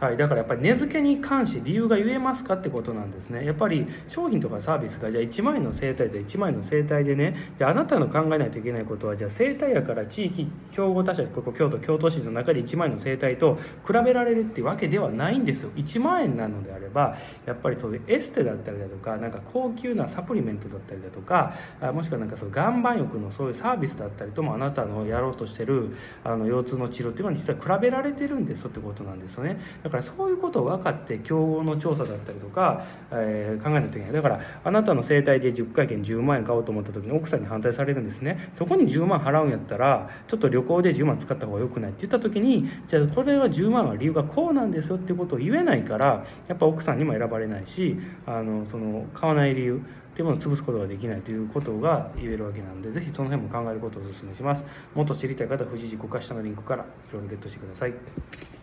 はい、だからやっぱり値付けに関して理由が言えますかってことなんですね。やっぱり商品とかサービスがじゃあ1万円の生態で1万円の生態でねであなたの考えないといけないことはじゃあ生態やから地域競合他社ここ京都京都市の中で1万円の生態と比べられるっていうわけではないんですよ。1万円なのであればやっぱりそういうエステだったりだとかなんか高級なサプリメントだったりだとかもしくはなんかそう岩盤浴のそういうサービスだったりともあなたのやろうとしてるあの腰痛の治療っていうのは実は比べられてるんですってことなんですよね。だからそういうことを分かって競合の調査だったりとか、えー、考えないといけないだからあなたの整体で10回券10万円買おうと思った時に奥さんに反対されるんですね。そこに10万払うんやったらちょっと旅行で10万使った方が良くないって言った時にじゃあこれは10万は理由がこうなんですよってことを言えないからやっぱ奥さんにも選ばれないしあのその買わない理由っていうものを潰すことができないということが言えるわけなんで是非その辺も考えることをお勧めします。もっと知りたい方は富士寺5か下のリンクからいろいろゲットしてください。